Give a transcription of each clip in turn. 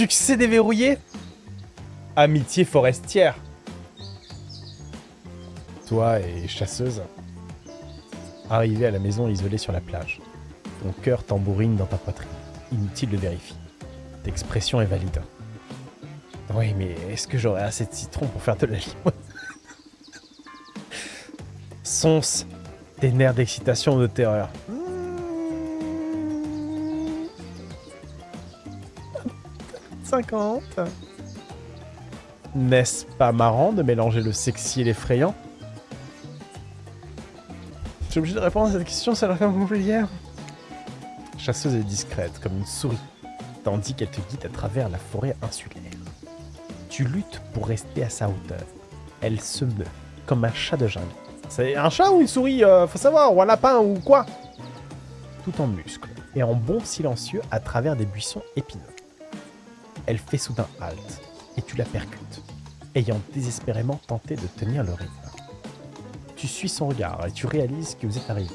Succès déverrouillé Amitié forestière. Toi et chasseuse, arrivé à la maison isolée sur la plage. Ton cœur tambourine dans ta poitrine. Inutile de vérifier. L'expression est valide. Oui, mais est-ce que j'aurai assez de citron pour faire de la limonade Sonce, des nerfs d'excitation ou de terreur. 50 N'est-ce pas marrant de mélanger le sexy et l'effrayant? Je suis obligé de répondre à cette question, ça a l'air comme hier. Chasseuse est discrète, comme une souris, tandis qu'elle te guide à travers la forêt insulaire. Tu luttes pour rester à sa hauteur. Elle se meut, comme un chat de jungle. C'est un chat ou une souris, euh, faut savoir, ou un lapin ou quoi? Tout en muscles, et en bond silencieux à travers des buissons épineux. Elle fait soudain halte, et tu la percutes, ayant désespérément tenté de tenir le rythme. Tu suis son regard et tu réalises que vous êtes arrivé.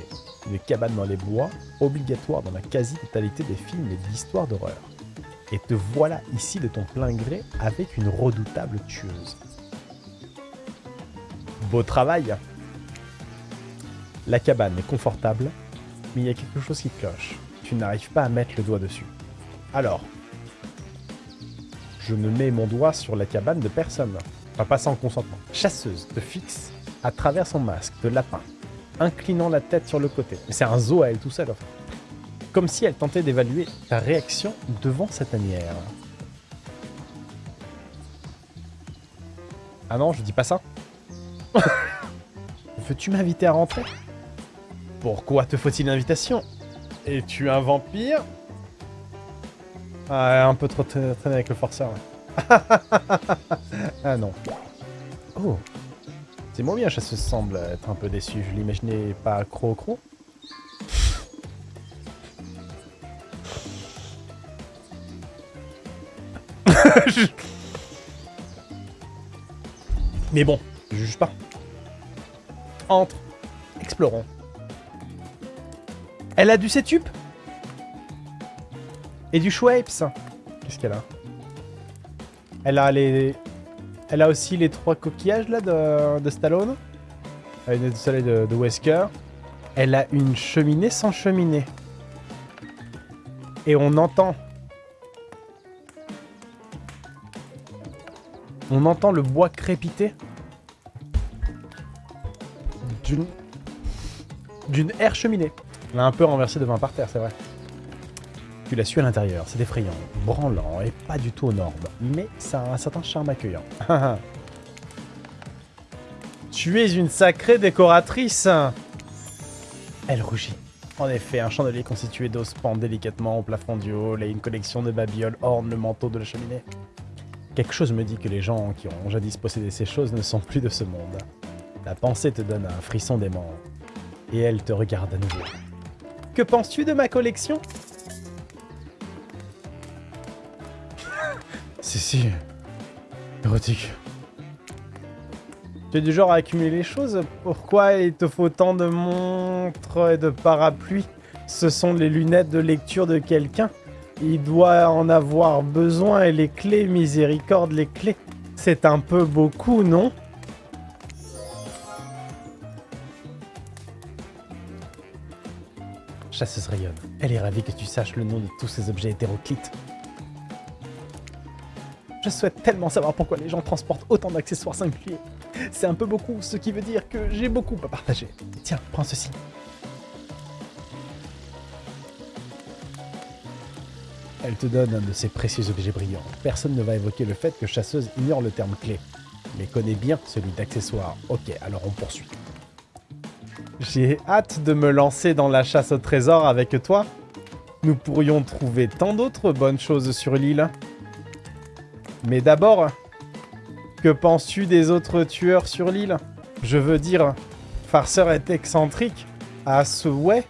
Une cabane dans les bois, obligatoire dans la quasi-totalité des films et d'histoires d'horreur. Et te voilà ici de ton plein gré avec une redoutable tueuse. Beau travail La cabane est confortable, mais il y a quelque chose qui cloche. Tu n'arrives pas à mettre le doigt dessus. Alors, je ne mets mon doigt sur la cabane de personne. Pas pas sans consentement. Chasseuse te fixe à travers son masque de lapin, inclinant la tête sur le côté. Mais c'est un zoo à elle tout seul, enfin. Comme si elle tentait d'évaluer ta réaction devant cette tanière. Ah non, je dis pas ça. Veux-tu m'inviter à rentrer? Pourquoi te faut-il une invitation Es-tu un vampire? Ah, un peu trop traîné avec le forceur. ah non. Oh. C'est moins bien, ça se semble être un peu déçu. Je l'imaginais pas cro-cro. Mais bon, je juge pas. Entre. Explorons. Elle a du setup? Et du Schweppes. Qu'est-ce qu'elle a Elle a les... Elle a aussi les trois coquillages là de, de Stallone. Elle a une soleil de, de Wesker. Elle a une cheminée sans cheminée. Et on entend... On entend le bois crépiter. D'une... D'une air cheminée. On a un peu renversé de vin par terre, c'est vrai. Tu l'as su à l'intérieur, c'est effrayant, branlant et pas du tout aux normes, mais ça a un certain charme accueillant. tu es une sacrée décoratrice Elle rougit. En effet, un chandelier constitué d'os pend délicatement au plafond du hall et une collection de babioles orne le manteau de la cheminée. Quelque chose me dit que les gens qui ont jadis possédé ces choses ne sont plus de ce monde. La pensée te donne un frisson d'aimant, et elle te regarde à nouveau. Que penses-tu de ma collection? Si, si. Érotique. Tu es du genre à accumuler les choses Pourquoi il te faut tant de montres et de parapluies? Ce sont les lunettes de lecture de quelqu'un. Il doit en avoir besoin et les clés, miséricorde, les clés. C'est un peu beaucoup, non? Chasseuse rayonne. Elle est ravie que tu saches le nom de tous ces objets hétéroclites. Je souhaite tellement savoir pourquoi les gens transportent autant d'accessoires singuliers. C'est un peu beaucoup, ce qui veut dire que j'ai beaucoup à partager. Tiens, prends ceci. Elle te donne un de ces précieux objets brillants. Personne ne va évoquer le fait que chasseuse ignore le terme clé, mais connaît bien celui d'accessoire. Ok, alors on poursuit. J'ai hâte de me lancer dans la chasse au trésor avec toi. Nous pourrions trouver tant d'autres bonnes choses sur l'île. Mais d'abord, que penses-tu des autres tueurs sur l'île? Je veux dire, Farceur est excentrique à souhait,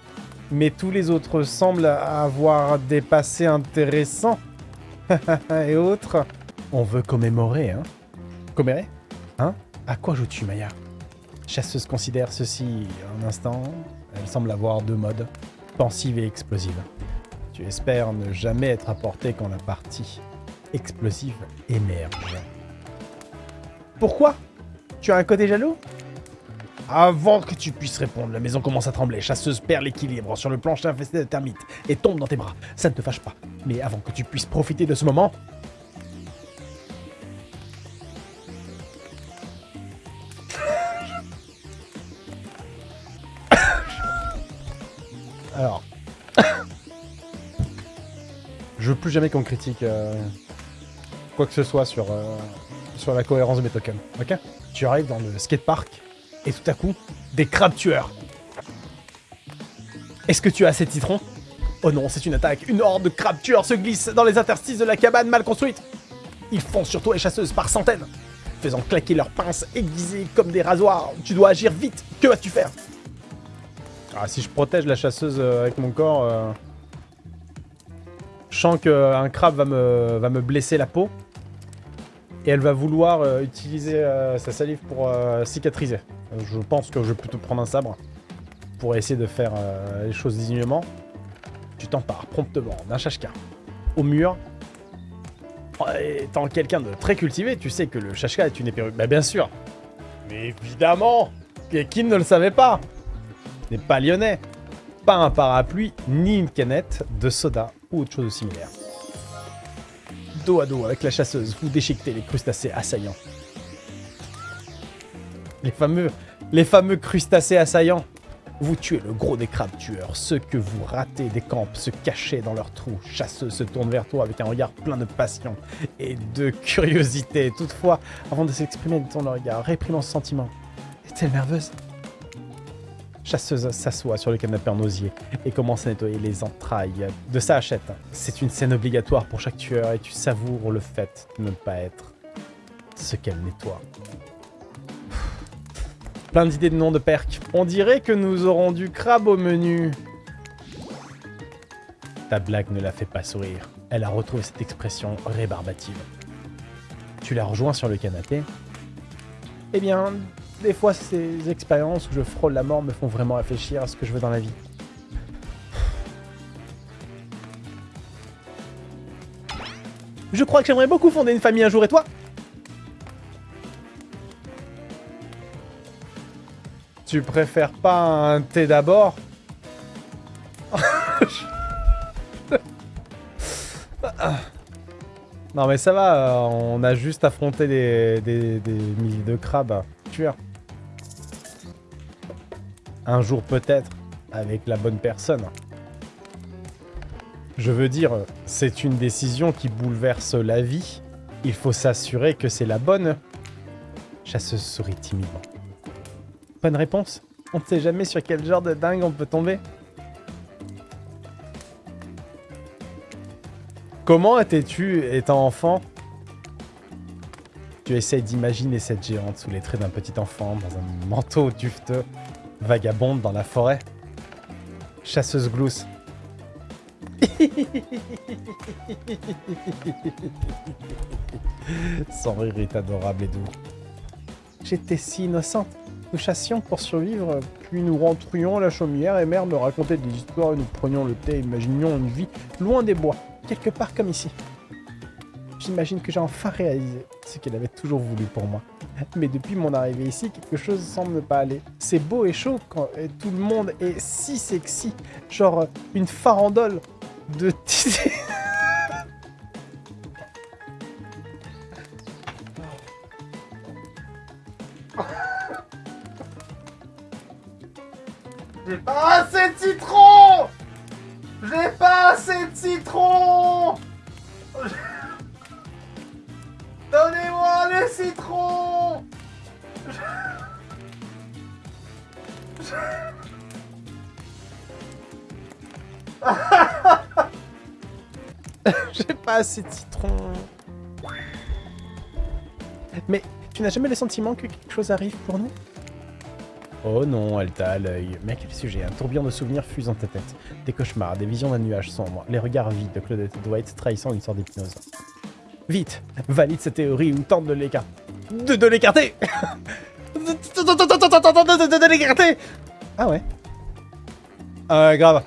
mais tous les autres semblent avoir des passés intéressants. Et autres? On veut commémorer, hein Commémorer Hein? À quoi joues-tu, Maya? Chasseuse considère ceci un instant. Elle semble avoir deux modes, pensive et explosive. Tu espères ne jamais être apporté quand la partie explosive émerge. Pourquoi? Tu as un côté jaloux? Avant que tu puisses répondre, la maison commence à trembler. Chasseuse perd l'équilibre sur le plancher infesté de termites et tombe dans tes bras. Ça ne te fâche pas. Mais avant que tu puisses profiter de ce moment... Alors... Je veux plus jamais qu'on critique euh, quoi que ce soit sur, euh, sur la cohérence de mes tokens, ok? Tu arrives dans le skatepark, et tout à coup, des crabes tueurs. Est-ce que tu as assez de citrons? Oh non, c'est une attaque. Une horde de crabes tueurs se glisse dans les interstices de la cabane mal construite. Ils foncent sur toi les chasseuses par centaines, faisant claquer leurs pinces aiguisées comme des rasoirs. Tu dois agir vite. Que vas-tu faire? Ah, si je protège la chasseuse euh, avec mon corps... Euh, je sens qu'un crabe va me, va me blesser la peau. Et elle va vouloir euh, utiliser euh, sa salive pour euh, cicatriser. Je pense que je vais plutôt prendre un sabre pour essayer de faire les choses dignement. Tu t'empares promptement d'un chashka au mur. Étant quelqu'un de très cultivé, tu sais que le chashka est une épée... Bah bien sûr Mais évidemment Qui ne le savait pas N'est pas lyonnais Pas un parapluie, ni une canette de soda ou autre chose de similaire dos à dos avec la chasseuse, vous déchiquetez les crustacés assaillants. Les fameux, les fameux crustacés assaillants. Vous tuez le gros des crabes tueurs, ceux que vous ratez des camps se cachaient dans leurs trous. Chasseuse se tourne vers toi avec un regard plein de passion et de curiosité. Toutefois, avant de s'exprimer dans le regard, réprimant ce sentiment. Est-elle nerveuse? Chasseuse s'assoit sur le canapé en osier et commence à nettoyer les entrailles de sa hachette. C'est une scène obligatoire pour chaque tueur et tu savoures le fait de ne pas être ce qu'elle nettoie. Plein d'idées de noms de perques. On dirait que nous aurons du crabe au menu. Ta blague ne la fait pas sourire. Elle a retrouvé cette expression rébarbative. Tu la rejoins sur le canapé. Eh bien, des fois, ces expériences où je frôle la mort me font vraiment réfléchir à ce que je veux dans la vie. Je crois que j'aimerais beaucoup fonder une famille un jour, et toi? Tu préfères pas un thé d'abord? Non mais ça va, on a juste affronté des milliers de crabes. Tueurs. Un jour peut-être, avec la bonne personne. Je veux dire, c'est une décision qui bouleverse la vie. Il faut s'assurer que c'est la bonne. Chasseuse sourit timidement. Bonne réponse On ne sait jamais sur quel genre de dingue on peut tomber. Comment étais-tu étant enfant? Tu essayes d'imaginer cette géante sous les traits d'un petit enfant dans un manteau dufteux Vagabonde dans la forêt. Chasseuse glousse. Son rire est adorable et doux. J'étais si innocente. Nous chassions pour survivre, puis nous rentrions à la chaumière et mère me racontait des histoires et nous prenions le thé et imaginions une vie loin des bois, quelque part comme ici. J'imagine que j'ai enfin réalisé ce qu'elle avait toujours voulu pour moi. Mais depuis mon arrivée ici, quelque chose semble ne pas aller. C'est beau et chaud quand tout le monde est si sexy. Genre une farandole de J'ai pas assez de citron J'ai pas assez de citron Citron J'ai pas assez de citron. Mais tu n'as jamais le sentiment que quelque chose arrive pour nous? Oh non, elle t'a à l'œil. Mais à quel sujet Un tourbillon de souvenirs fuse dans ta tête. Des cauchemars, des visions d'un nuage sombre, les regards vides de Claudette Dwight trahissant une sorte d'hypnose. Vite, valide cette théorie ou tente de l'écarter. De, l'écarter Ah ouais grave.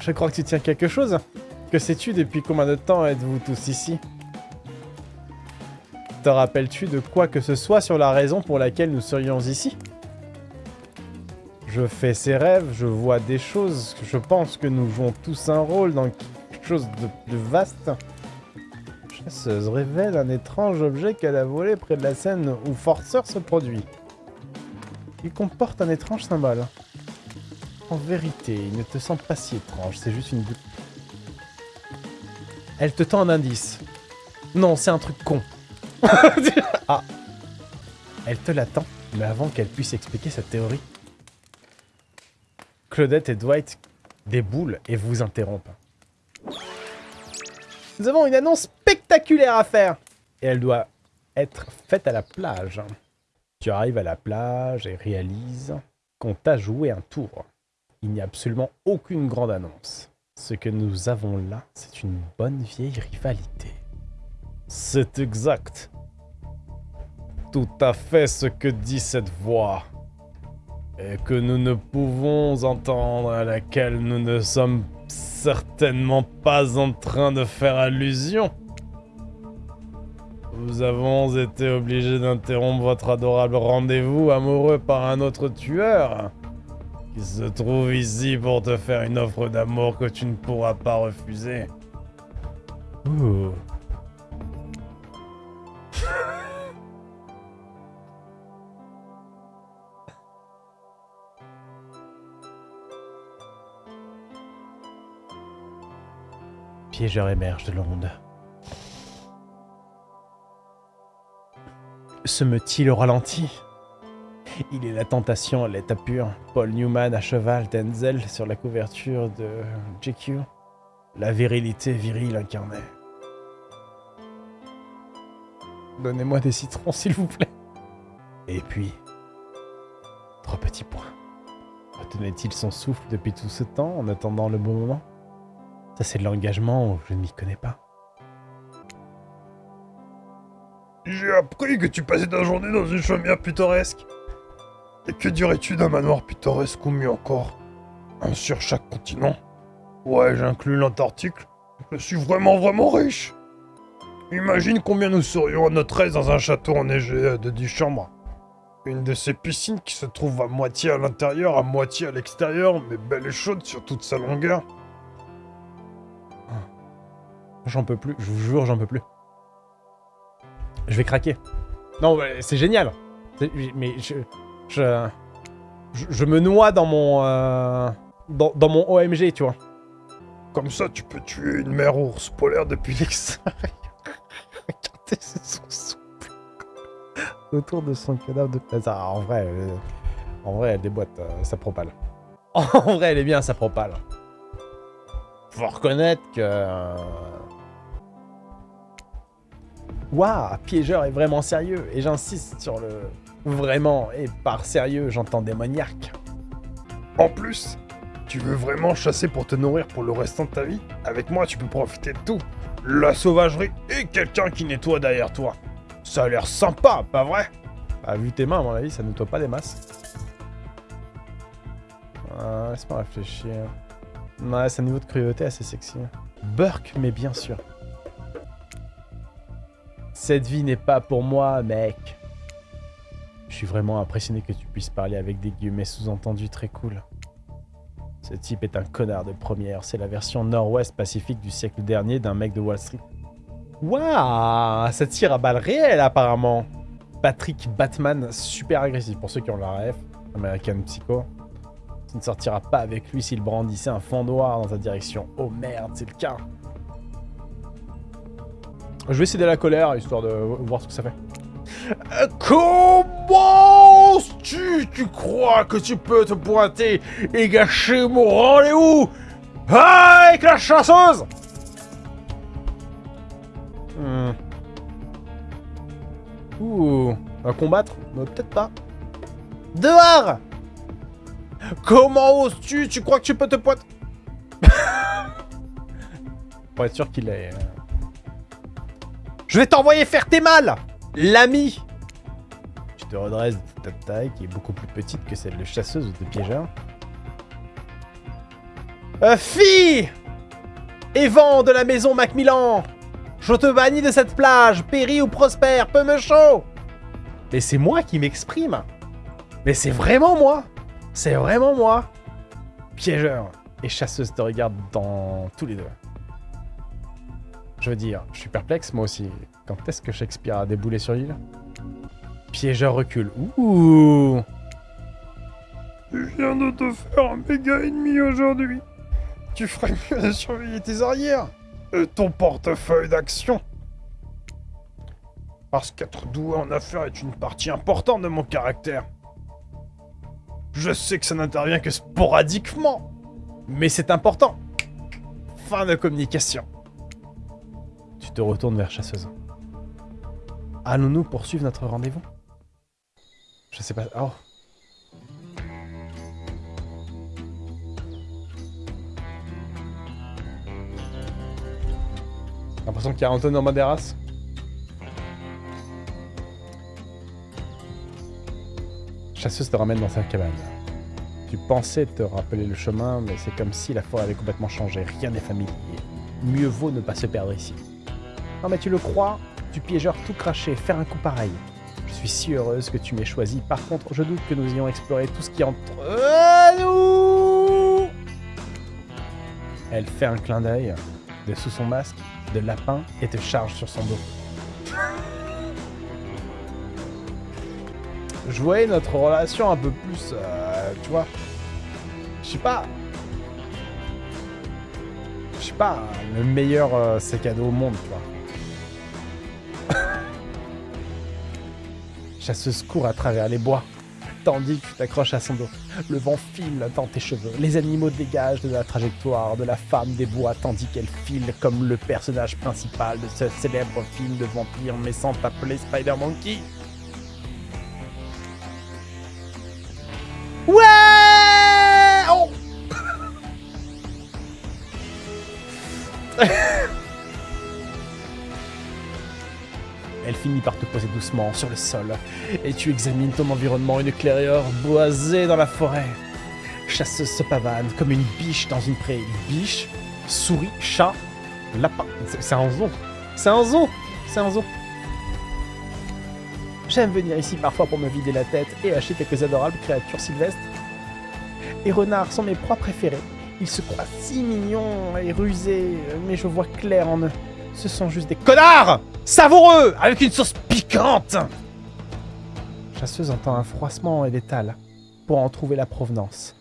Je crois que tu tiens quelque chose. Que sais-tu depuis combien de temps êtes-vous tous ici? Te rappelles-tu de quoi que ce soit sur la raison pour laquelle nous serions ici? Je fais ces rêves, je vois des choses, je pense que nous jouons tous un rôle dans quelque chose de, de vaste. Chasseuse révèle un étrange objet qu'elle a volé près de la scène où Forceur se produit. Il comporte un étrange symbole. En vérité, il ne te semble pas si étrange, c'est juste une... Elle te tend un indice. Non, c'est un truc con. ah. Elle te l'attend, mais avant qu'elle puisse expliquer sa théorie. Claudette et Dwight déboulent et vous interrompent. Nous avons une annonce spectaculaire à faire Et elle doit être faite à la plage. Tu arrives à la plage et réalises qu'on t'a joué un tour. Il n'y a absolument aucune grande annonce. Ce que nous avons là, c'est une bonne vieille rivalité. C'est exact. Tout à fait ce que dit cette voix. Et que nous ne pouvons entendre, à laquelle nous ne sommes certainement pas en train de faire allusion. Nous avons été obligés d'interrompre votre adorable rendez-vous amoureux par un autre tueur qui se trouve ici pour te faire une offre d'amour que tu ne pourras pas refuser. Ouh. Piégeur émerge de l'onde. Se meut-il au ralenti? Il est la tentation à l'état pur. Paul Newman à cheval, Denzel sur la couverture de GQ. La virilité virile incarnée. Donnez-moi des citrons, s'il vous plaît. Et puis, trois petits points. Retenait-il son souffle depuis tout ce temps en attendant le bon moment? Ça, c'est de l'engagement, je ne m'y connais pas. J'ai appris que tu passais ta journée dans une chaumière pittoresque. Et que dirais-tu d'un manoir pittoresque ou mieux encore Un sur chaque continent? Ouais, j'inclus l'Antarctique. Je suis vraiment vraiment riche. Imagine combien nous serions à notre aise dans un château enneigé de 10 chambres. Une de ces piscines qui se trouve à moitié à l'intérieur, à moitié à l'extérieur, mais belle et chaude sur toute sa longueur. J'en peux plus, je vous jure, j'en peux plus. Je vais craquer. Non, c'est génial. Mais je, je, je... me noie dans mon... Euh, dans, dans, mon OMG, tu vois. Comme ça, tu peux tuer une mère ours polaire depuis l'extérieur. Regardez, c'est son souple. Autour de son cadavre de... Ah, en vrai, euh, en vrai, elle déboîte euh, sa propale. En vrai, elle est bien, sa propale. Faut reconnaître que... Waouh, piégeur est vraiment sérieux, et j'insiste sur le vraiment, et par sérieux, j'entends démoniaque. En plus, tu veux vraiment chasser pour te nourrir pour le restant de ta vie? Avec moi, tu peux profiter de tout. La sauvagerie et quelqu'un qui nettoie derrière toi. Ça a l'air sympa, pas vrai? Bah, vu tes mains, à mon avis, ça nettoie pas des masses. Ah, Laisse-moi réfléchir. Ouais, c'est un niveau de cruauté assez sexy. Burke, mais bien sûr. Cette vie n'est pas pour moi, mec. Je suis vraiment impressionné que tu puisses parler avec des guillemets sous-entendus très cool. Ce type est un connard de première. C'est la version nord-ouest pacifique du siècle dernier d'un mec de Wall Street. Waouh Ça tire à balles réelles, apparemment Patrick Batman, super agressif. Pour ceux qui ont la ref, American Psycho. Tu ne sortiras pas avec lui s'il brandissait un fond noir dans ta direction. Oh merde, c'est le cas je vais essayer de la colère, histoire de voir ce que ça fait. Euh, comment tu, tu crois que tu peux te pointer et gâcher mon rendez-vous avec la chasseuse? Hmm. Ouh, va combattre? Peut-être pas. Dehors Comment oses-tu Tu crois que tu peux te pointer? Pour être sûr qu'il est... Je vais t'envoyer faire tes mal L'ami. Tu te redresses de ta taille, qui est beaucoup plus petite que celle de chasseuse ou de piégeur. Euh, fille Et vent de la maison Macmillan. Je te bannis de cette plage, péris ou prospère, peu me chaud. Mais c'est moi qui m'exprime. Mais c'est vraiment moi. C'est vraiment moi. Piégeur et chasseuse te regardent dans tous les deux. Je veux dire, je suis perplexe moi aussi. Quand est-ce que Shakespeare a déboulé sur l'île? Piégeur recule. Ouh Je viens de te faire un méga ennemi aujourd'hui. Tu ferais mieux de surveiller tes arrières. Et ton portefeuille d'action. Parce qu'être doué en affaires est une partie importante de mon caractère. Je sais que ça n'intervient que sporadiquement. Mais c'est important. Fin de communication. Te retournes vers chasseuse. Allons-nous poursuivre notre rendez-vous? Je sais pas... Oh l'impression qu'il y a Antonio Maderas. Chasseuse te ramène dans sa cabane. Tu pensais te rappeler le chemin, mais c'est comme si la forêt avait complètement changé. Rien n'est familier. Mieux vaut ne pas se perdre ici. Non mais tu le crois Tu piégeur tout craché, faire un coup pareil. Je suis si heureuse que tu m'aies choisi. Par contre, je doute que nous ayons exploré tout ce qui entre nous. Elle fait un clin d'œil de sous son masque de lapin et te charge sur son dos. Je voyais notre relation un peu plus, euh, tu vois. Je sais pas. Je sais pas, le meilleur euh, cadeau au monde, tu vois. Chasseuse court à travers les bois tandis que tu t'accroches à son dos. Le vent file dans tes cheveux. Les animaux dégagent de la trajectoire de la femme des bois tandis qu'elle file comme le personnage principal de ce célèbre film de vampire mais sans t'appeler Spider par te poser doucement sur le sol, et tu examines ton environnement, une clairière boisée dans la forêt. Chasseuse se pavane comme une biche dans une prairie. Biche, souris, chat, lapin. C'est un zoo. C'est un zoo. C'est un zoo. J'aime venir ici parfois pour me vider la tête et acheter quelques adorables créatures sylvestres. Les renards sont mes proies préférés. Ils se croient si mignons et rusés, mais je vois clair en eux. Ce sont juste des connards Savoureux Avec une sauce piquante Chasseuse entend un froissement et l'étale pour en trouver la provenance,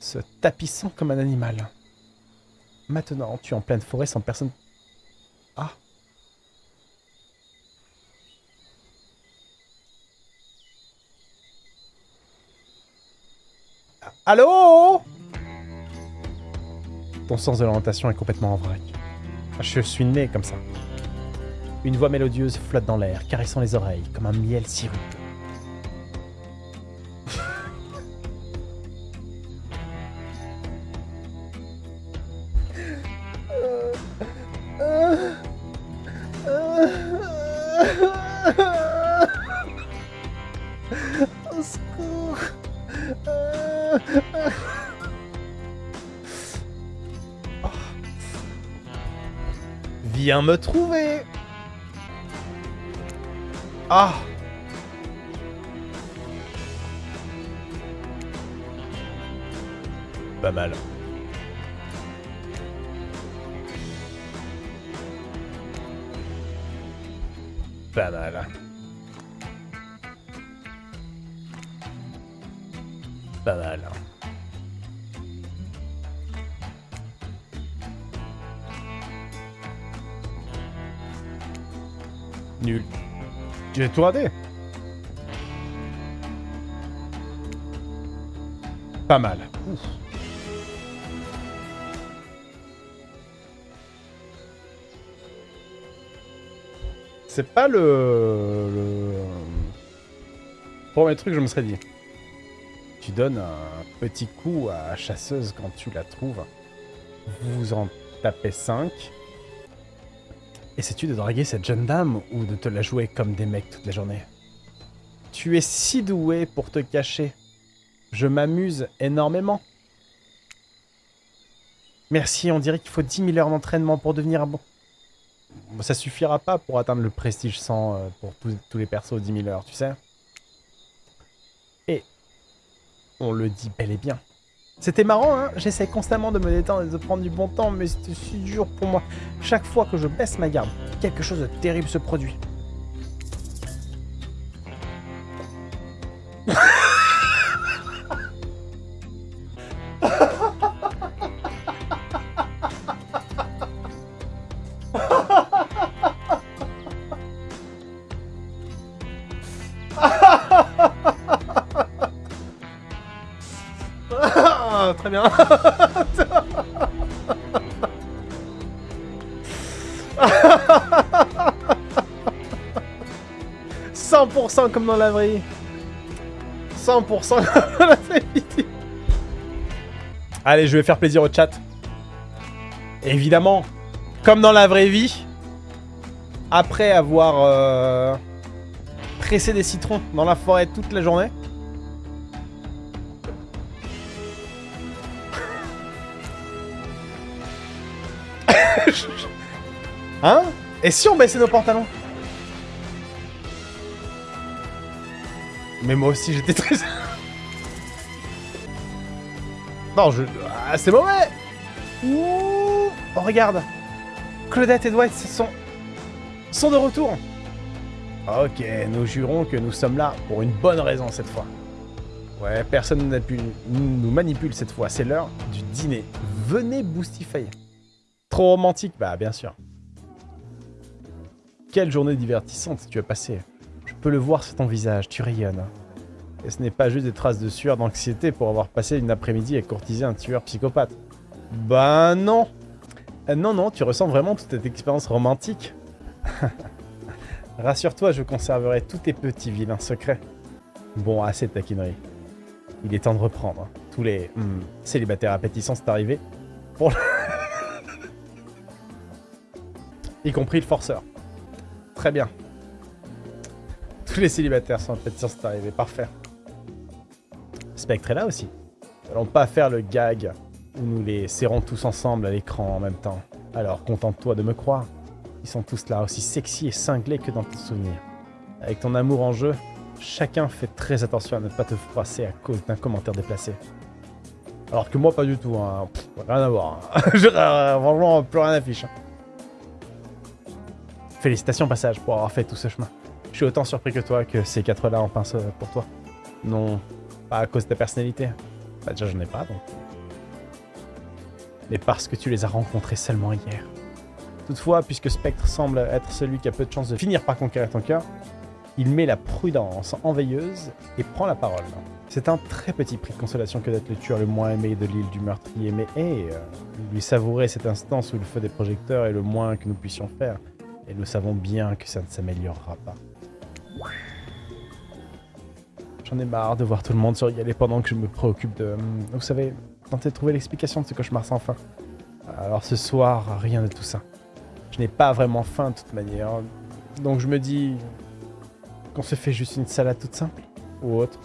se tapissant comme un animal. Maintenant, tu es en pleine forêt sans personne... Ah Allô? Ton sens de l'orientation est complètement en vrac. Je suis né comme ça. Une voix mélodieuse flotte dans l'air, caressant les oreilles, comme un miel sirupeux. Viens me trouver ah Pas mal. J'ai tout raté. Pas mal. C'est pas le... le... Premier truc, je me serais dit. Tu donnes un petit coup à chasseuse quand tu la trouves. Vous en tapez 5. Essaies-tu de draguer cette jeune dame ou de te la jouer comme des mecs toute la journée? Tu es si doué pour te cacher. Je m'amuse énormément. Merci, on dirait qu'il faut 10 000 heures d'entraînement pour devenir. Bon, Ça suffira pas pour atteindre le prestige 100 euh, pour tous- tous les persos 10 000 heures, tu sais. Et on le dit bel et bien. C'était marrant, hein J'essaie constamment de me détendre et de prendre du bon temps, mais c'était si dur pour moi. Chaque fois que je baisse ma garde, quelque chose de terrible se produit. 100% comme dans la vraie vie. 100% comme dans la vraie vie. Allez, je vais faire plaisir au chat. Évidemment, comme dans la vraie vie, après avoir euh, pressé des citrons dans la forêt toute la journée, Hein? Et si on baissait nos pantalons? Mais moi aussi j'étais très... non, je... Ah, c'est mauvais Ouh Oh, regarde Claudette et Dwight sont... sont de retour Ok, nous jurons que nous sommes là pour une bonne raison cette fois. Ouais, personne n'a pu nous manipule cette fois, c'est l'heure du dîner. Venez Boostify. Trop romantique Bah bien sûr. Quelle journée divertissante tu as passée. Je peux le voir sur ton visage, tu rayonnes. Et ce n'est pas juste des traces de sueur d'anxiété pour avoir passé une après-midi à courtiser un tueur psychopathe. Bah non Euh, Non, non, tu ressens vraiment toute cette expérience romantique. Rassure-toi, je conserverai tous tes petits vilains secrets. Bon, assez de taquinerie. Il est temps de reprendre. Tous les hmm, célibataires appétissants sont arrivés. Pour y compris le forceur. Très bien. Tous les célibataires sont appétissants sont arrivés. Parfait. Spectre est là aussi. Nous allons pas faire le gag où nous les serrons tous ensemble à l'écran en même temps. Alors contente-toi de me croire. Ils sont tous là, aussi sexy et cinglés que dans tes souvenirs. Avec ton amour en jeu, chacun fait très attention à ne pas te froisser à cause d'un commentaire déplacé. Alors que moi, pas du tout. Hein. Rien à voir. hein. Je- Franchement, plus rien affiche. Félicitations, passage, pour avoir fait tout ce chemin. Je suis autant surpris que toi que ces quatre-là en pince pour toi. Non, pas à cause de ta personnalité. Bah déjà, j'en ai pas, donc. Mais parce que tu les as rencontrés seulement hier. Toutefois, puisque Spectre semble être celui qui a peu de chances de finir par conquérir ton cœur, il met la prudence en veilleuse et prend la parole. C'est un très petit prix de consolation que d'être le tueur le moins aimé de l'île du meurtrier, mais hé, euh, lui savourer cet instant sous le feu des projecteurs est le moins que nous puissions faire, et nous savons bien que ça ne s'améliorera pas. J'en ai marre de voir tout le monde se régaler pendant que je me préoccupe de... hum, Vous savez, tenter de trouver l'explication de ce cauchemar sans fin. Alors ce soir, rien de tout ça. Je n'ai pas vraiment faim de toute manière. Donc je me dis qu'on se fait juste une salade toute simple ou autre.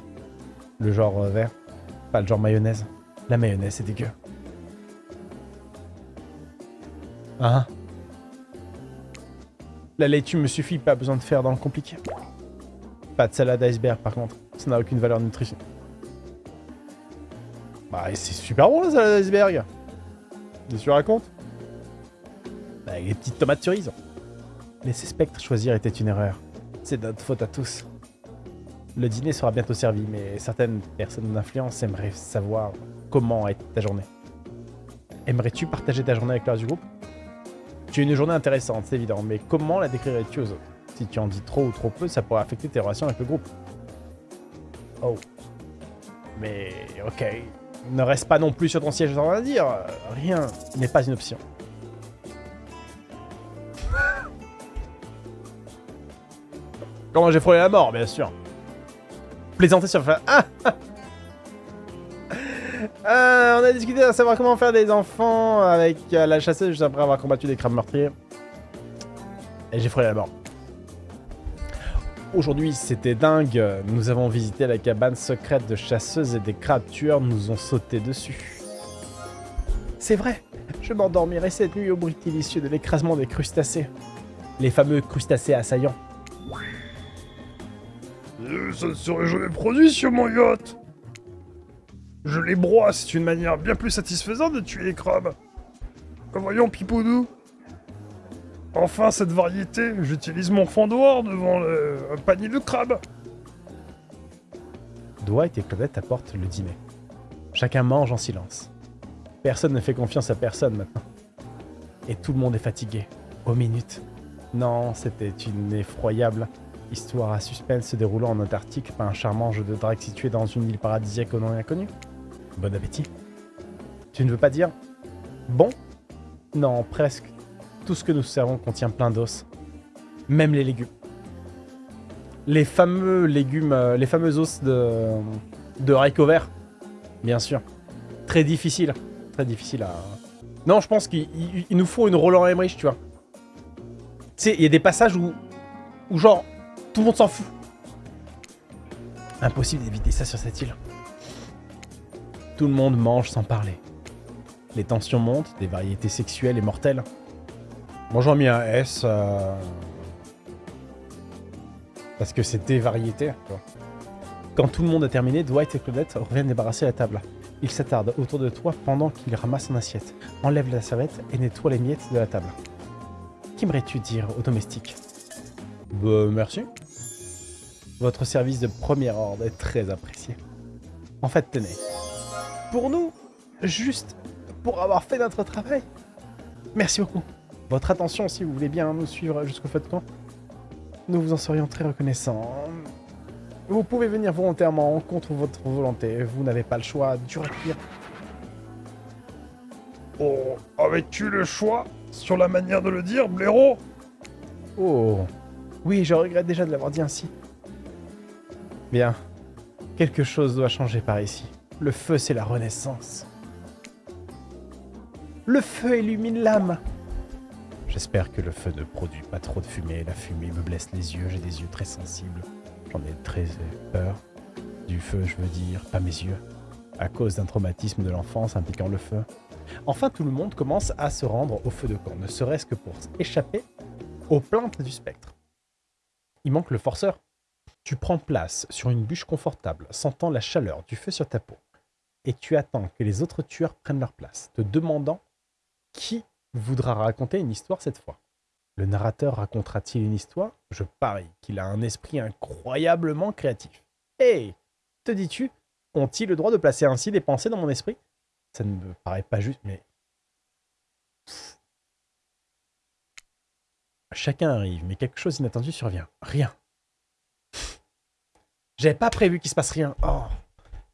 Le genre euh, vert, pas le genre mayonnaise. La mayonnaise c'est dégueu. Hein? La laitue me suffit, pas besoin de faire dans le compliqué. Pas de salade iceberg par contre, ça n'a aucune valeur nutrition. Bah c'est super bon la salade iceberg Qu'est-ce que Bah, les petites tomates cerises. Laisser Spectre choisir était une erreur. C'est notre faute à tous. Le dîner sera bientôt servi, mais certaines personnes d'influence aimeraient savoir comment a été ta journée. Aimerais-tu partager ta journée avec le reste du groupe? Tu as une journée intéressante, c'est évident, mais comment la décrirais-tu aux autres? Si tu en dis trop ou trop peu, ça pourrait affecter tes relations avec le groupe. Oh. Mais ok. Ne reste pas non plus sur ton siège sans rien dire. Rien n'est pas une option. Comment j'ai frôlé la mort, bien sûr. Plaisanter sur... Ah ah. Euh, on a discuté à savoir comment faire des enfants avec euh, la chasseuse juste après avoir combattu des crabes meurtriers. Et j'ai frôlé la mort. Aujourd'hui, c'était dingue. Nous avons visité la cabane secrète de chasseuses et des crabes tueurs nous ont sauté dessus. C'est vrai. Je m'endormirai cette nuit au bruit délicieux de l'écrasement des crustacés. Les fameux crustacés assaillants. Euh, ça ne serait jamais produit sur mon yacht. Je les broie, c'est une manière bien plus satisfaisante de tuer les crabes. Voyons, Pipoudou. Enfin, cette variété, j'utilise mon fendoir devant un panier de crabes. Dwight et Claudette apportent le dîner. Chacun mange en silence. Personne ne fait confiance à personne maintenant. Et tout le monde est fatigué. Aux minutes. Non, c'était une effroyable histoire à suspense se déroulant en Antarctique par un charmant jeu de drague situé dans une île paradisiaque au nom inconnu. Bon appétit. Tu ne veux pas dire Bon? Non, presque. Tout ce que nous servons contient plein d'os. Même les légumes. Les fameux légumes, euh, les fameux os de, de haricots. Bien sûr. Très difficile. Très difficile à... Non, je pense qu'il nous faut une Roland Emmerich, tu vois. Tu sais, il y a des passages où, où genre, tout le monde s'en fout. Impossible d'éviter ça sur cette île. Tout le monde mange sans parler. Les tensions montent, des variétés sexuelles et mortelles. Moi j'en mis un S. euh, Parce que c'est des variétés. tu vois. Quand tout le monde a terminé, Dwight et Claudette reviennent débarrasser la table. Ils s'attardent autour de toi pendant qu'il ramasse son assiette, enlève la serviette et nettoie les miettes de la table. Qu'aimerais-tu dire au domestique Bah, merci. Votre service de premier ordre est très apprécié. En fait, tenez. Pour nous, juste pour avoir fait notre travail. Merci beaucoup. Votre attention, si vous voulez bien nous suivre jusqu'au feu de camp, nous vous en serions très reconnaissants. Vous pouvez venir volontairement contre votre volonté. Vous n'avez pas le choix. Dur à cuire. Oh, avais-tu le choix sur la manière de le dire, blaireau? Oh. Oui, je regrette déjà de l'avoir dit ainsi. Bien. Quelque chose doit changer par ici. Le feu, c'est la renaissance. Le feu illumine l'âme. J'espère que le feu ne produit pas trop de fumée. La fumée me blesse les yeux. J'ai des yeux très sensibles. J'en ai très peur. Du feu, je veux dire, pas mes yeux. À cause d'un traumatisme de l'enfance impliquant le feu. Enfin, tout le monde commence à se rendre au feu de camp, ne serait-ce que pour échapper aux plaintes du spectre. Il manque le forceur. Tu prends place sur une bûche confortable, sentant la chaleur du feu sur ta peau, et tu attends que les autres tueurs prennent leur place, te demandant qui voudra raconter une histoire cette fois. Le narrateur racontera-t-il une histoire? Je parie qu'il a un esprit incroyablement créatif. Hé Te dis-tu Ont-ils le droit de placer ainsi des pensées dans mon esprit? Ça ne me paraît pas juste, mais... Chacun arrive, mais quelque chose d'inattendu survient. Rien. J'avais pas prévu qu'il se passe rien. Oh.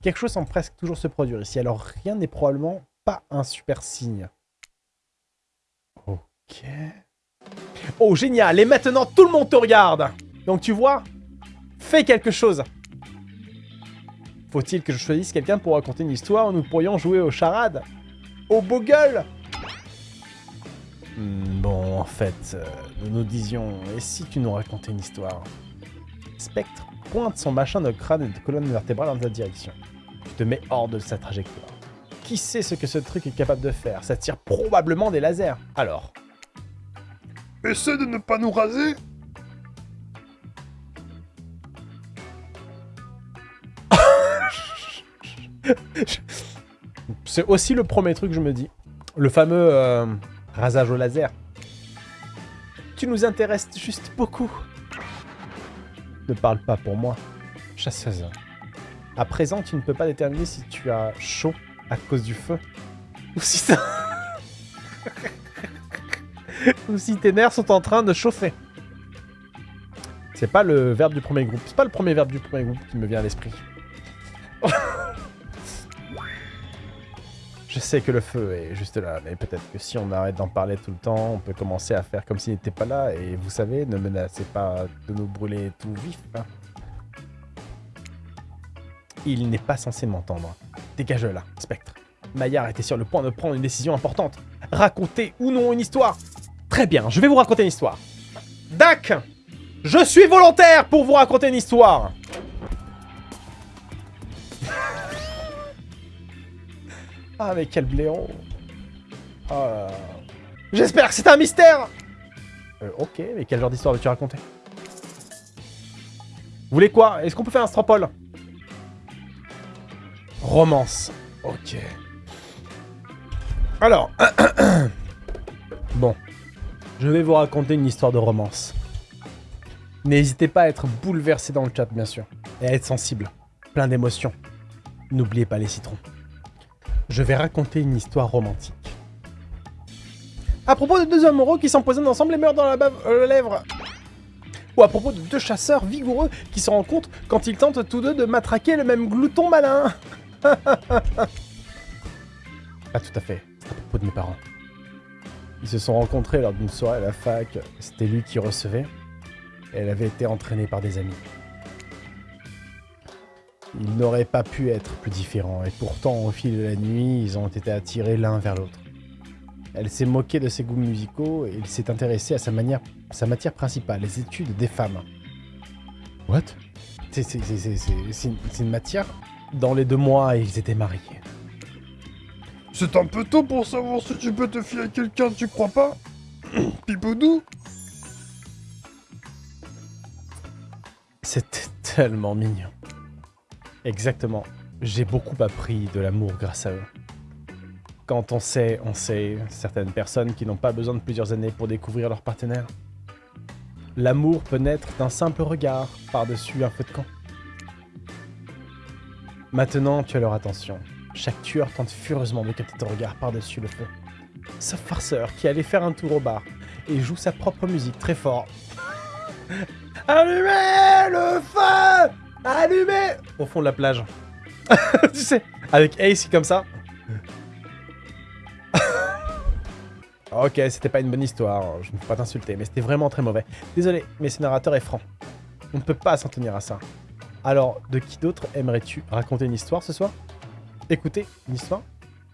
Quelque chose semble presque toujours se produire ici, alors rien n'est probablement pas un super signe. Ok. Oh, génial Et maintenant, tout le monde te regarde Donc, tu vois Fais quelque chose Faut-il que je choisisse quelqu'un pour raconter une histoire où nous pourrions jouer aux charades Au bogle Hmm, Bon, en fait, euh, nous nous disions, et si tu nous racontais une histoire? Spectre pointe son machin de crâne et de colonne vertébrale dans ta direction. Tu te mets hors de sa trajectoire. Qui sait ce que ce truc est capable de faire? Ça tire probablement des lasers. Alors, Essaie de ne pas nous raser c'est aussi le premier truc que je me dis. Le fameux euh, rasage au laser. Tu nous intéresses juste beaucoup. Ne parle pas pour moi, chasseuse. À présent, tu ne peux pas déterminer si tu as chaud à cause du feu. Ou si ça... Ou si tes nerfs sont en train de chauffer. C'est pas le verbe du premier groupe. C'est pas le premier verbe du premier groupe qui me vient à l'esprit. Je sais que le feu est juste là, mais peut-être que si on arrête d'en parler tout le temps, on peut commencer à faire comme s'il n'était pas là, et vous savez, ne menacez pas de nous brûler tout vif. hein. Il n'est pas censé m'entendre. Dégage là, Spectre. Maillard était sur le point de prendre une décision importante. Raconter ou non une histoire Très bien, je vais vous raconter une histoire. Dac Je suis volontaire pour vous raconter une histoire Ah, mais quel là là. J'espère que c'est un mystère euh, Ok, mais quel genre d'histoire veux-tu raconter? Vous voulez quoi? Est-ce qu'on peut faire un stropole? Romance. Ok. Alors. bon. Je vais vous raconter une histoire de romance. N'hésitez pas à être bouleversé dans le chat, bien sûr. Et à être sensible. Plein d'émotions. N'oubliez pas les citrons. Je vais raconter une histoire romantique. À propos de deux amoureux qui s'empoisonnent ensemble et meurent dans la bave, euh, lèvre. Ou à propos de deux chasseurs vigoureux qui se rencontrent quand ils tentent tous deux de matraquer le même glouton malin. ah, tout à fait. À propos de mes parents. Ils se sont rencontrés lors d'une soirée à la fac. C'était lui qui recevait. Et elle avait été entraînée par des amis. Ils n'auraient pas pu être plus différents. Et pourtant, au fil de la nuit, ils ont été attirés l'un vers l'autre. Elle s'est moquée de ses goûts musicaux et il s'est intéressé à sa, manière, sa matière principale, les études des femmes. What? C'est une matière Dans les deux mois, ils étaient mariés. C'est un peu tôt pour savoir si tu peux te fier à quelqu'un, tu crois pas Pipoudou C'était tellement mignon. Exactement. J'ai beaucoup appris de l'amour grâce à eux. Quand on sait, on sait certaines personnes qui n'ont pas besoin de plusieurs années pour découvrir leur partenaire. L'amour peut naître d'un simple regard par-dessus un feu de camp. Maintenant, tu as leur attention. Chaque tueur tente furieusement de capter ton regard par-dessus le feu. Ce farceur qui allait faire un tour au bar et joue sa propre musique très fort. Allumez le feu Allumez Au fond de la plage. tu sais, avec Ace comme ça. Ok, c'était pas une bonne histoire, je ne peux pas t'insulter, mais c'était vraiment très mauvais. Désolé, mais ce narrateur est franc. On ne peut pas s'en tenir à ça. Alors, de qui d'autre aimerais-tu raconter une histoire ce soir? Écoutez, une histoire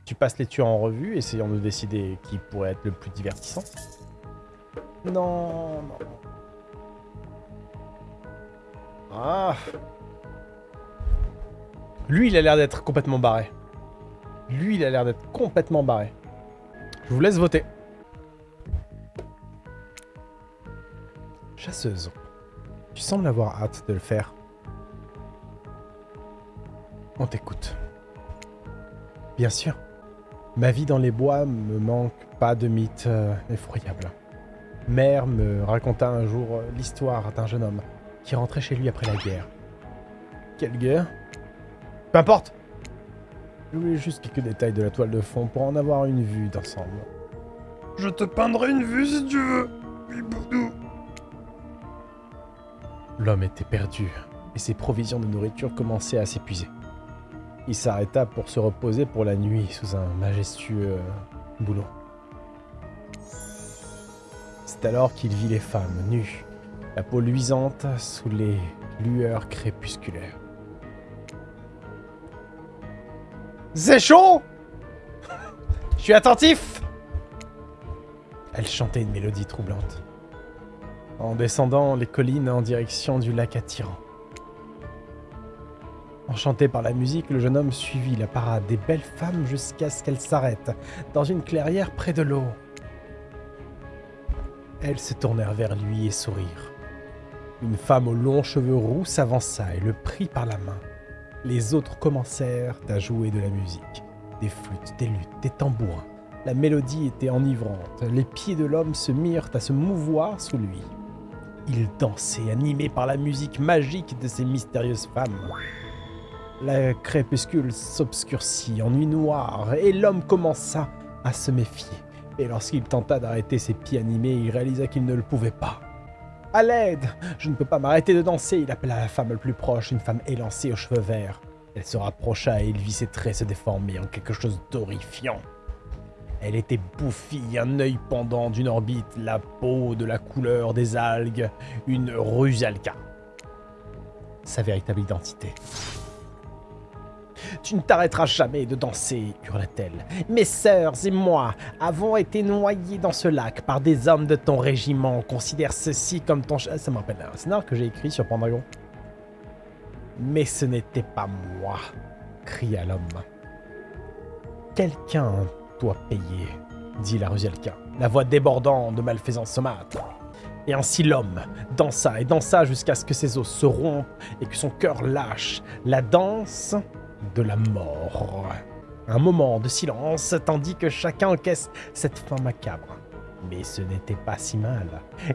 Tu passes les tueurs en revue, essayant de décider qui pourrait être le plus divertissant Non, non. Ah Lui, il a l'air d'être complètement barré. Lui, il a l'air d'être complètement barré. Je vous laisse voter. Chasseuse. Tu sembles avoir hâte de le faire. On t'écoute. Bien sûr. Ma vie dans les bois me manque pas de mythes euh, effroyables. Mère me raconta un jour euh, l'histoire d'un jeune homme qui rentrait chez lui après la guerre. Quelle guerre? Peu importe Je voulais juste quelques détails de la toile de fond pour en avoir une vue d'ensemble. Je te peindrai une vue si tu veux. Oui, Boudou. L'homme était perdu, et ses provisions de nourriture commençaient à s'épuiser. Il s'arrêta pour se reposer pour la nuit sous un majestueux boulot. C'est alors qu'il vit les femmes nues, la peau luisante sous les lueurs crépusculaires. C'est Je suis attentif Elle chantait une mélodie troublante en descendant les collines en direction du lac attirant. Enchanté par la musique, le jeune homme suivit la parade des belles femmes jusqu'à ce qu'elles s'arrêtent dans une clairière près de l'eau. Elles se tournèrent vers lui et sourirent. Une femme aux longs cheveux roux s'avança et le prit par la main. Les autres commencèrent à jouer de la musique. Des flûtes, des luttes, des tambourins. La mélodie était enivrante. Les pieds de l'homme se mirent à se mouvoir sous lui. Il dansait, animé par la musique magique de ces mystérieuses femmes. La crépuscule s'obscurcit en nuit noire et l'homme commença à se méfier. Et lorsqu'il tenta d'arrêter ses pieds animés, il réalisa qu'il ne le pouvait pas. À l'aide Je ne peux pas m'arrêter de danser Il appela la femme le plus proche, une femme élancée aux cheveux verts. Elle se rapprocha et il vit ses traits se déformer en quelque chose d'horrifiant. Elle était bouffie, un œil pendant d'une orbite, la peau de la couleur des algues, une rusalka. Sa véritable identité. Tu ne t'arrêteras jamais de danser, hurla-t-elle. Mes sœurs et moi avons été noyés dans ce lac par des hommes de ton régiment. Considère ceci comme ton... Ça me rappelle un scénario que j'ai écrit sur Pendragon. Mais ce n'était pas moi, cria l'homme. Quelqu'un doit payer. dit la Rusielka, la voix débordant de malfaisance saumâtre. Et ainsi l'homme dansa et dansa jusqu'à ce que ses os se rompent et que son cœur lâche la danse de la mort. Un moment de silence tandis que chacun encaisse cette fin macabre. Mais ce n'était pas si mal.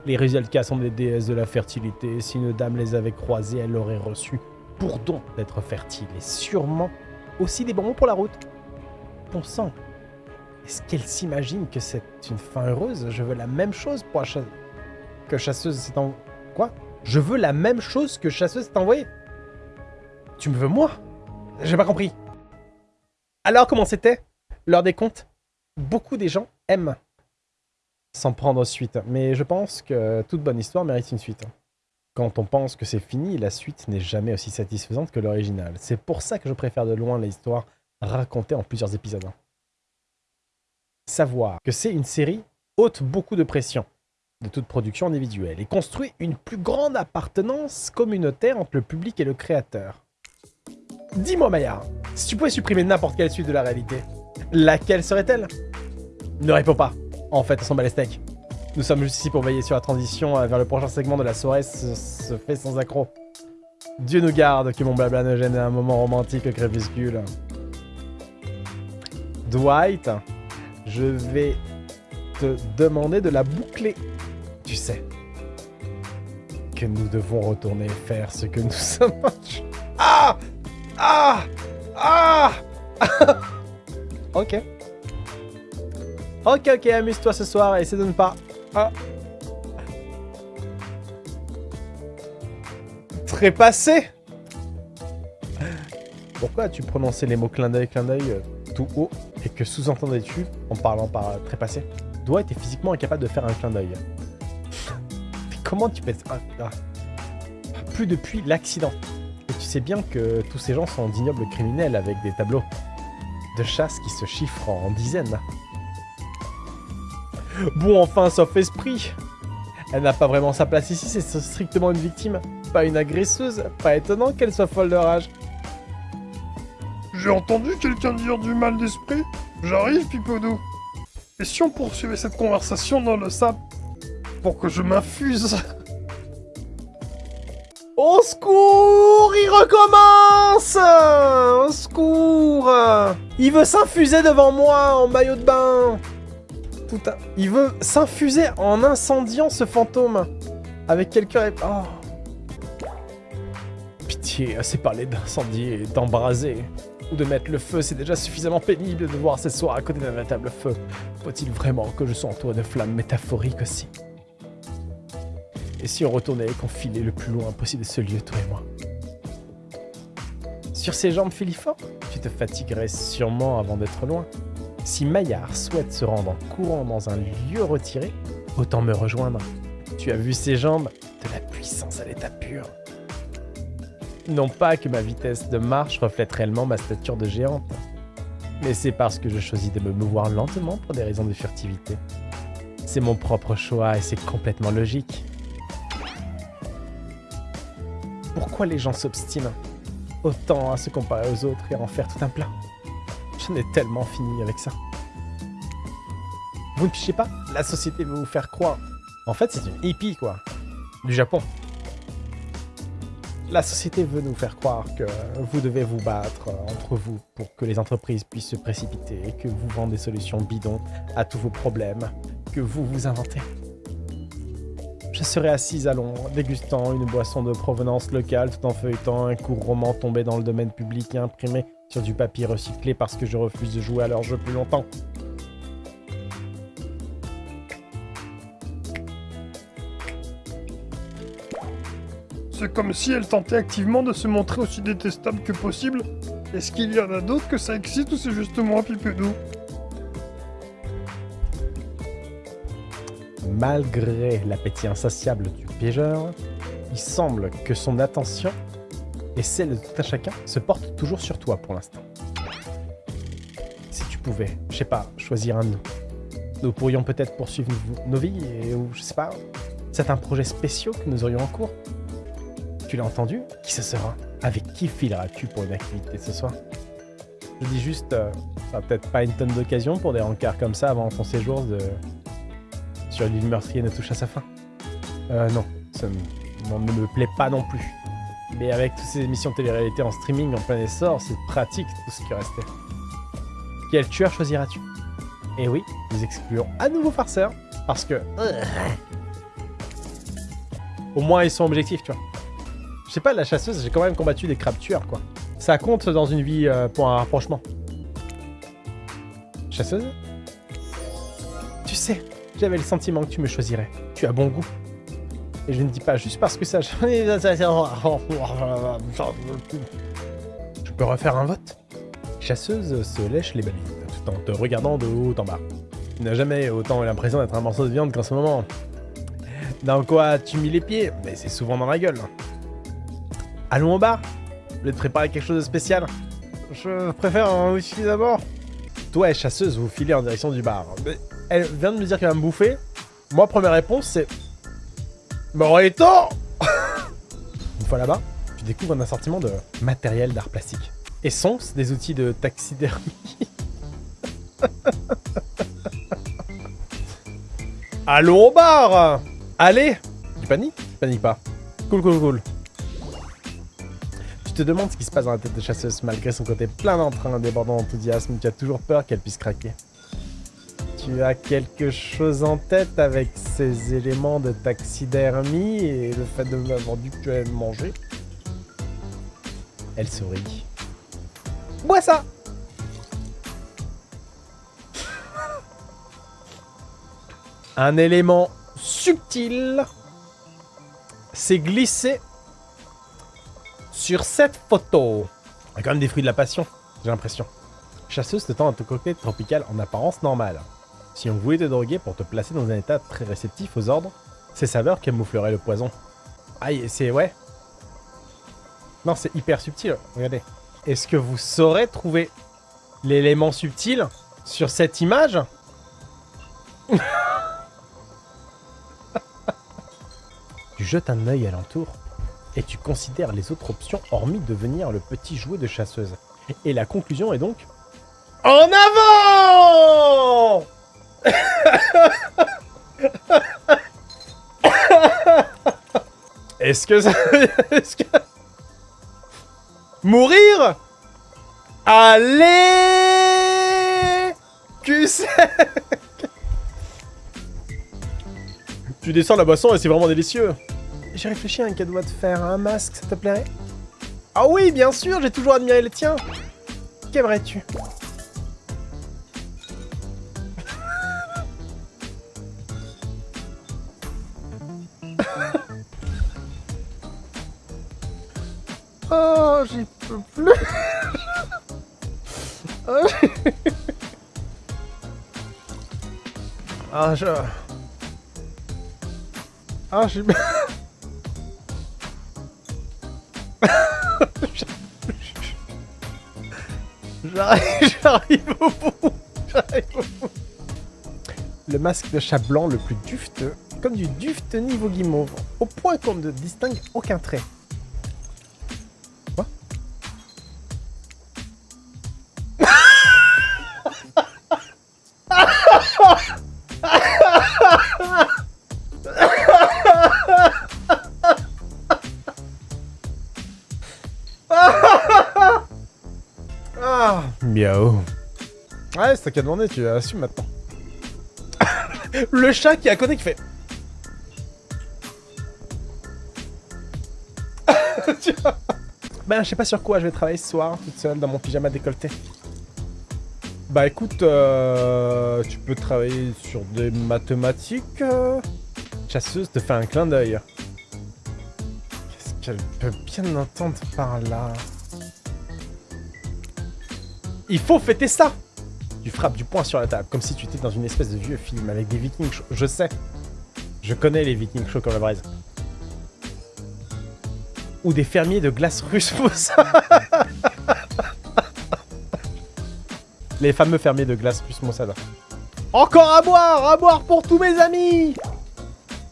Les Rusielka sont des déesses de la fertilité. Si une dame les avait croisées, elle aurait reçu pour don d'être fertile et sûrement aussi des bonbons pour la route. Bon sang, est-ce qu'elle s'imagine que c'est une fin heureuse? Je veux la même chose pour la que chasseuse s'est en... Quoi? Je veux la même chose que chasseuse s'est envoyée Tu me veux moi? J'ai pas compris. Alors comment c'était? L'heure des comptes Beaucoup des gens aiment s'en prendre suite, mais je pense que toute bonne histoire mérite une suite. Quand on pense que c'est fini, la suite n'est jamais aussi satisfaisante que l'original. C'est pour ça que je préfère de loin l'histoire racontée en plusieurs épisodes. Savoir que c'est une série ôte beaucoup de pression de toute production individuelle et construit une plus grande appartenance communautaire entre le public et le créateur. Dis-moi Maya, si tu pouvais supprimer n'importe quelle suite de la réalité, laquelle serait-elle? Ne réponds pas. En fait, on s'en bat les steaks. Nous sommes juste ici pour veiller sur la transition euh, vers le prochain segment de la soirée se, fait sans accroc. Dieu nous garde que mon blabla ne gêne un moment romantique crépuscule. Dwight, je vais te demander de la boucler. Tu sais que nous devons retourner faire ce que nous sommes. Ah Ah Ah Ok. Ok, ok, amuse-toi ce soir essaie de ne pas... Ah. Trépassé Pourquoi as-tu prononcé les mots clin d'œil, clin d'œil euh, tout haut et que sous-entendais-tu en parlant par euh, trépassé Dwight est physiquement incapable de faire un clin d'œil. Comment tu peux... Ah, ah. Plus depuis l'accident. Et tu sais bien que tous ces gens sont d'ignobles criminels avec des tableaux de chasse qui se chiffrent en dizaines. Bon, enfin, sauf esprit. Elle n'a pas vraiment sa place ici, c'est strictement une victime, pas une agresseuse. Pas étonnant qu'elle soit folle de rage. J'ai entendu quelqu'un dire du mal d'esprit. J'arrive, Pipoudou. Et si on poursuivait cette conversation dans le sable Pour que je m'infuse? Au secours Il recommence Au secours Il veut s'infuser devant moi en maillot de bain un... Il veut s'infuser en incendiant ce fantôme Avec quelqu'un... Oh Pitié, assez parlé d'incendier et d'embraser. Ou de mettre le feu, c'est déjà suffisamment pénible de voir ces soirs à côté d'un véritable feu. Faut-il vraiment que je sois entouré de flammes métaphoriques aussi? Et si on retournait et qu'on filait le plus loin possible de ce lieu, toi et moi Sur ces jambes filiformes, tu te fatiguerais sûrement avant d'être loin. Si Maillard souhaite se rendre en courant dans un lieu retiré, autant me rejoindre. Tu as vu ces jambes De la puissance à l'état pur. Non pas que ma vitesse de marche reflète réellement ma stature de géante, mais c'est parce que je choisis de me mouvoir lentement pour des raisons de furtivité. C'est mon propre choix et c'est complètement logique. Pourquoi les gens s'obstinent autant à se comparer aux autres et à en faire tout un plat J'en ai tellement fini avec ça. Vous ne pichez pas? La société veut vous faire croire. En fait, c'est une hippie, quoi. Du Japon. La société veut nous faire croire que vous devez vous battre entre vous pour que les entreprises puissent se précipiter et que vous vendez des solutions bidons à tous vos problèmes que vous vous inventez. Je serai assise à Londres, dégustant une boisson de provenance locale tout en feuilletant un court roman tombé dans le domaine public et imprimé sur du papier recyclé parce que je refuse de jouer à leur jeu plus longtemps. C'est comme si elle tentait activement de se montrer aussi détestable que possible. Est-ce qu'il y en a d'autres que ça excite ou c'est juste moi, Pipoudou Malgré l'appétit insatiable du piégeur, il semble que son attention et celle de tout un chacun se portent toujours sur toi pour l'instant. Si tu pouvais, je sais pas, choisir un de nous, nous pourrions peut-être poursuivre nos- vies et, ou je sais pas, certains projets spéciaux que nous aurions en cours. Tu l'as entendu Qui ce sera? Avec qui fileras-tu pour une activité ce soir? Je dis juste, euh, ça peut-être pas une tonne d'occasion pour des rencarts comme ça avant ton séjour de... sur l'île meurtrier ne touche à sa fin. Euh, non, ça ne me plaît pas non plus. Mais avec toutes ces émissions de télé-réalité en streaming en plein essor, c'est pratique tout ce qui restait. Quel tueur choisiras-tu? Et oui, nous excluons à nouveau farceur, parce que... Au moins ils sont objectifs, tu vois. Je sais pas, la chasseuse, j'ai quand même combattu des crabes tueurs, quoi. Ça compte dans une vie euh, pour un rapprochement. Chasseuse? Tu sais, j'avais le sentiment que tu me choisirais. Tu as bon goût. Et je ne dis pas juste parce que ça... Je peux refaire un vote? Chasseuse se lèche les babines, tout en te regardant de haut en bas. Tu n'as jamais autant l'impression d'être un morceau de viande qu'en ce moment. Dans quoi as-tu mis les pieds? Mais c'est souvent dans la gueule. Allons au bar Je voulais te préparer quelque chose de spécial. Je préfère un whisky d'abord. Toi et chasseuse, vous filez en direction du bar. Elle vient de me dire qu'elle va me bouffer. Moi, première réponse, c'est... Morito Une fois là-bas, tu découvres un assortiment de matériel d'art plastique. Et sont des outils de taxidermie. Allons au bar Allez Tu paniques? Tu paniques pas. Cool, cool, cool. Tu te demandes ce qui se passe dans la tête de chasseuse malgré son côté plein d'entrain, débordant d'enthousiasme. Tu as toujours peur qu'elle puisse craquer. Tu as quelque chose en tête avec ces éléments de taxidermie et le fait de m'avoir dit que tu allais manger? Elle sourit. Bois ça Un élément subtil s'est glissé sur cette photo. Il y a quand même des fruits de la passion, j'ai l'impression. Chasseuse te tend un cocktail tropical en apparence normale. Si on voulait te droguer pour te placer dans un état très réceptif aux ordres, ces saveurs camoufleraient le poison. Aïe, c'est... ouais. Non, c'est hyper subtil, regardez. Est-ce que vous saurez trouver l'élément subtil sur cette image? Tu jettes un œil alentour et tu considères les autres options hormis devenir le petit jouet de chasseuse. Et la conclusion est donc... En avant Est-ce que ça... Est-ce que... Mourir? Allez! Cul Tu descends la boisson et c'est vraiment délicieux. J'ai réfléchi à un cadeau à te faire, un masque, ça te plairait? Ah oui, bien sûr, j'ai toujours admiré le tien. Qu'aimerais-tu? Ah, je... Ah, j'ai... J'arrive, j'arrive au bout. J'arrive au bout. Le masque de chat blanc le plus dufteux, comme du duft niveau guimauve, au point qu'on ne distingue aucun trait. Ouais, c'est toi qui as demandé, tu assumes maintenant. le chat qui est à côté qui fait... Ben, je sais pas sur quoi je vais travailler ce soir, toute seule, dans mon pyjama décolleté. Bah écoute, euh, tu peux travailler sur des mathématiques. euh. Chasseuse te fait un clin d'œil. Qu'est-ce qu'elle peut bien entendre par là? Il faut fêter ça Tu frappes du poing sur la table, comme si tu étais dans une espèce de vieux film avec des vikings. Je sais. Je connais les vikings chauds comme la braise. Ou des fermiers de glace russe Mossad. Les fameux fermiers de glace russe Mossad. Encore à boire À boire pour tous mes amis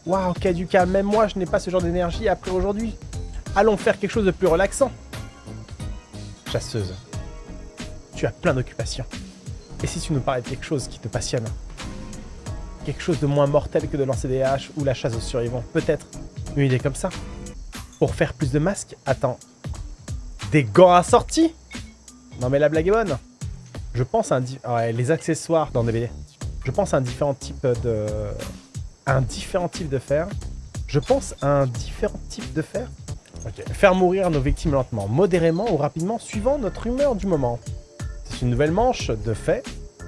Waouh, Kaduka, même moi je n'ai pas ce genre d'énergie après aujourd'hui. Allons faire quelque chose de plus relaxant. Chasseuse. Tu as plein d'occupations. Et si tu nous parlais de quelque chose qui te passionne Quelque chose de moins mortel que de lancer des haches ou la chasse aux survivants Peut-être. Une idée comme ça Pour faire plus de masques Attends. Des gants assortis? Non mais la blague est bonne. Je pense à un... Ouais, les accessoires dans DBD. Je pense à un différent type de... Un différent type de fer. Je pense à un différent type de fer. Ok. Faire mourir nos victimes lentement, modérément ou rapidement, suivant notre humeur du moment. C'est une nouvelle manche de fait.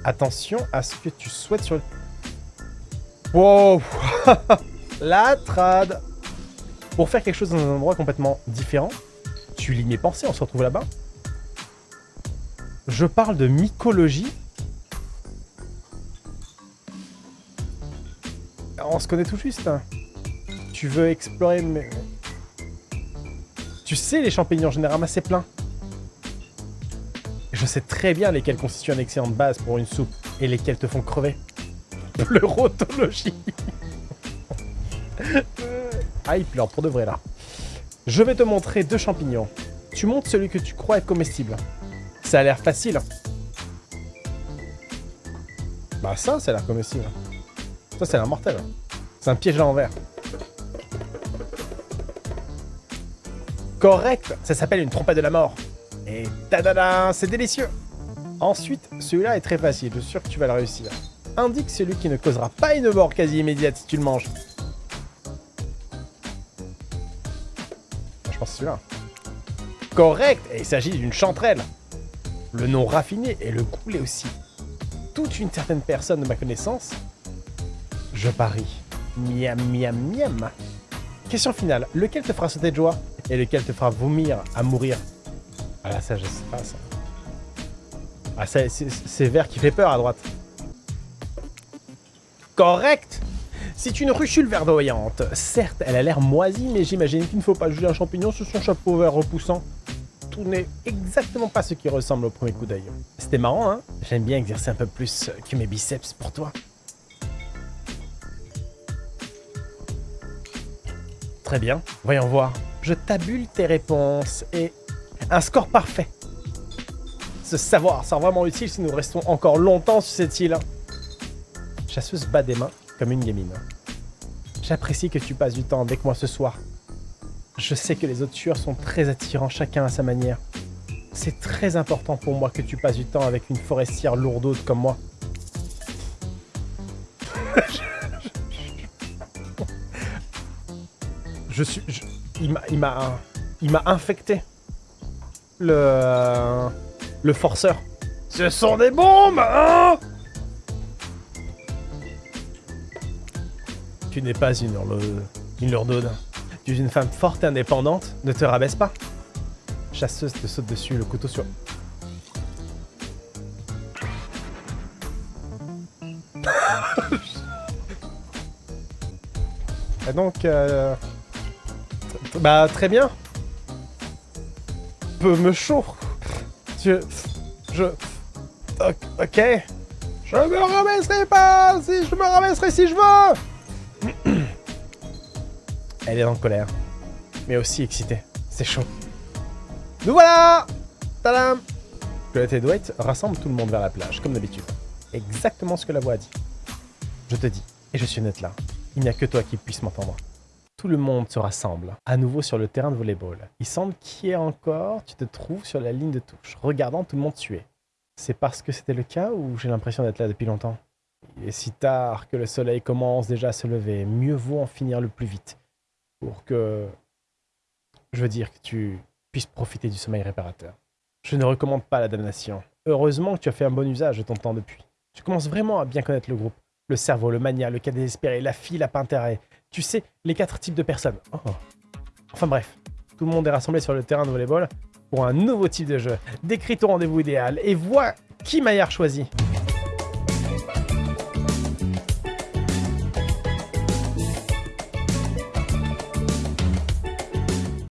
Attention à ce que tu souhaites sur. Wow La trad Pour faire quelque chose dans un endroit complètement différent, tu lis mes pensées, on se retrouve là-bas. Je parle de mycologie. On se connaît tout juste. Tu veux explorer... Mais... Tu sais, les champignons, j'en ai ramassé plein. Je sais très bien lesquels constituent une excellente base pour une soupe et lesquels te font crever. Pleurotologie. ah, il pleure pour de vrai là. Je vais te montrer deux champignons. Tu montres celui que tu crois être comestible. Ça a l'air facile. Bah ça, ça a l'air comestible. Ça, c'est l'air mortel. C'est un piège à l'envers. Correct Ça s'appelle une trompette de la mort. Et tadada, c'est délicieux Ensuite, celui-là est très facile, je suis sûr que tu vas le réussir. Indique celui qui ne causera pas une mort quasi immédiate si tu le manges. Je pense celui-là. Correct Et il s'agit d'une chanterelle. Le nom raffiné et le goût l'est aussi. Toute une certaine personne de ma connaissance. Je parie. Miam, miam, miam. Question finale. Lequel te fera sauter de joie? Et lequel te fera vomir à mourir? Ah là, ça, je sais pas, ça. Ah, c'est vert qui fait peur à droite. Correct C'est une ruchule verdoyante. Certes, elle a l'air moisie, mais j'imagine qu'il ne faut pas juger un champignon sur son chapeau vert repoussant. Tout n'est exactement pas ce qui ressemble au premier coup d'œil. C'était marrant, hein? J'aime bien exercer un peu plus que mes biceps pour toi. Très bien, voyons voir. Je tabule tes réponses et... Un score parfait. Ce savoir sera vraiment utile si nous restons encore longtemps sur cette île. Chasseuse bat des mains comme une gamine. J'apprécie que tu passes du temps avec moi ce soir. Je sais que les autres tueurs sont très attirants chacun à sa manière. C'est très important pour moi que tu passes du temps avec une forestière lourdaude comme moi. je suis... il m'a... Il m'a infecté. Le... Le forceur. Ce sont des bombes, hein Tu n'es pas une, une lourdaude. Tu es une femme forte et indépendante. Ne te rabaisse pas. Chasseuse te saute dessus, le couteau sur... et donc... Euh... Bah, très bien. Me chaud. Je... Je... Ok. Je me rabaisserai pas si je me rabaisserai si je veux Elle est en colère. Mais aussi excitée. C'est chaud. Nous voilà Tadam Colette et Dwight rassemblent tout le monde vers la plage, comme d'habitude. Exactement ce que la voix a dit. Je te dis, et je suis net là, il n'y a que toi qui puisse m'entendre. Tout le monde se rassemble, à nouveau sur le terrain de volleyball. Il semble qu'hier encore, tu te trouves sur la ligne de touche, regardant tout le monde tuer. C'est parce que c'était le cas ou j'ai l'impression d'être là depuis longtemps? Il est si tard que le soleil commence déjà à se lever. Mieux vaut en finir le plus vite. Pour que... Je veux dire que tu puisses profiter du sommeil réparateur. Je ne recommande pas la damnation. Heureusement que tu as fait un bon usage de ton temps depuis. Tu commences vraiment à bien connaître le groupe. Le cerveau, le mania, le cas désespéré, la fille, la intérêt. Tu sais, les quatre types de personnes. Oh. Enfin bref, tout le monde est rassemblé sur le terrain de volleyball pour un nouveau type de jeu. Décris ton rendez-vous idéal et vois qui Maillard choisit.